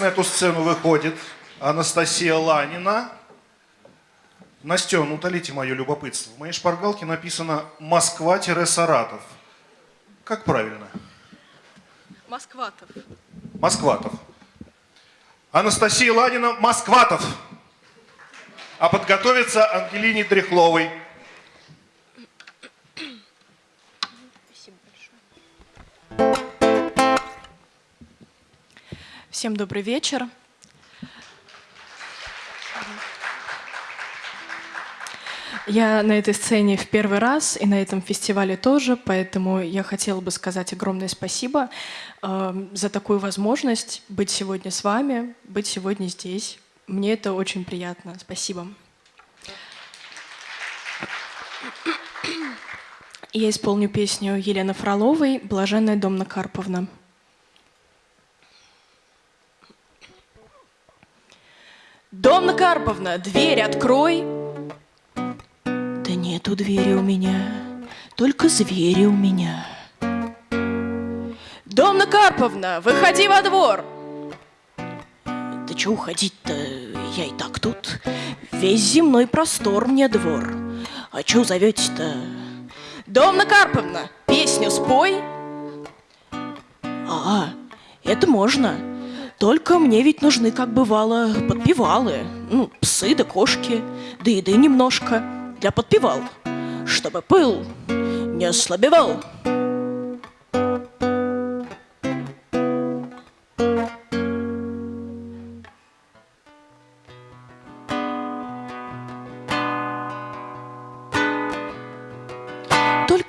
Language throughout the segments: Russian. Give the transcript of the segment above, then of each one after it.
на эту сцену выходит Анастасия Ланина. Настен, утолите мое любопытство. В моей шпаргалке написано «Москва-Саратов». Как правильно? Москватов. Москватов. Анастасия Ладина Москватов. А подготовиться Ангелине Дряхловой. Спасибо большое. Всем добрый вечер. Я на этой сцене в первый раз и на этом фестивале тоже, поэтому я хотела бы сказать огромное спасибо э, за такую возможность быть сегодня с вами, быть сегодня здесь. Мне это очень приятно. Спасибо. Я исполню песню Елены Фроловой «Блаженная Домна Карповна». Домна Карповна, дверь открой. Да нету двери у меня, только звери у меня. Домна Карповна, выходи во двор. Да чё уходить-то, я и так тут. Весь земной простор мне двор. А чё зовете-то? Домна Карповна, песню спой. А, это можно. Только мне ведь нужны, как бывало, подпевалы. Ну, псы да кошки, да еды немножко для подпевал, чтобы пыл не ослабевал.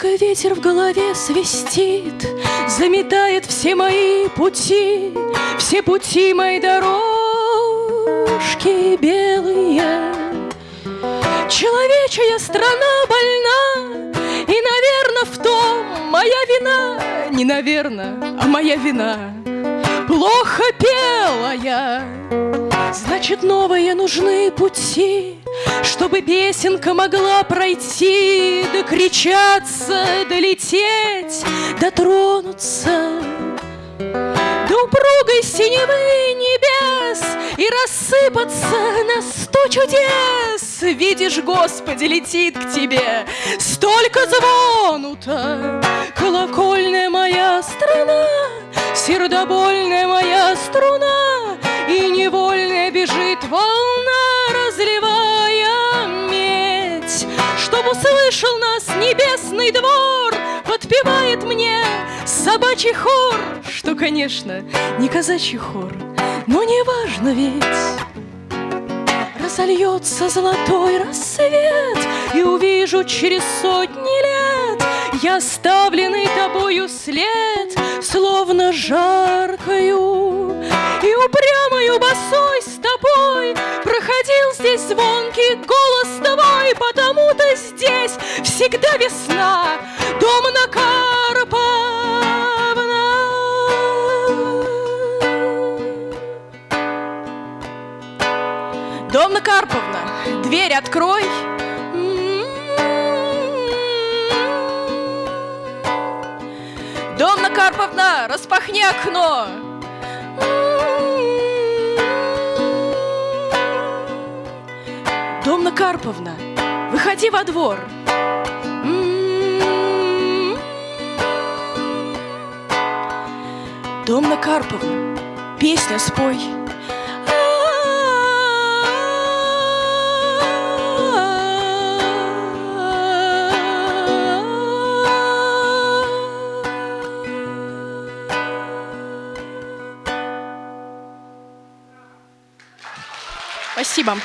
Только ветер в голове свистит, Заметает все мои пути, Все пути мои дорожки белые. Человечья страна больна, И, наверное, в том моя вина, Не наверное, а моя вина. Плохо пела я, Значит, новые нужны пути, Чтобы песенка могла пройти, Докричаться, долететь, дотронуться. До упругой синевы небес И рассыпаться на сто чудес. Видишь, Господи, летит к тебе Столько звонута, колокольная моя страна, Сердобольная моя струна, И невольная бежит волна, разливая медь. Чтоб услышал нас небесный двор, Подпевает мне собачий хор, Что, конечно, не казачий хор, Но не важно ведь. Разольется золотой рассвет, И увижу через сотни лет Я оставленный тобою след, Словно жаркою звонкий голос твой, Потому-то здесь всегда весна, Дом на Домна Карповна, дверь открой. Домна Карповна, распахни окно. Домна Карповна, выходи во двор. Домна Карповна, песня спой. Спасибо.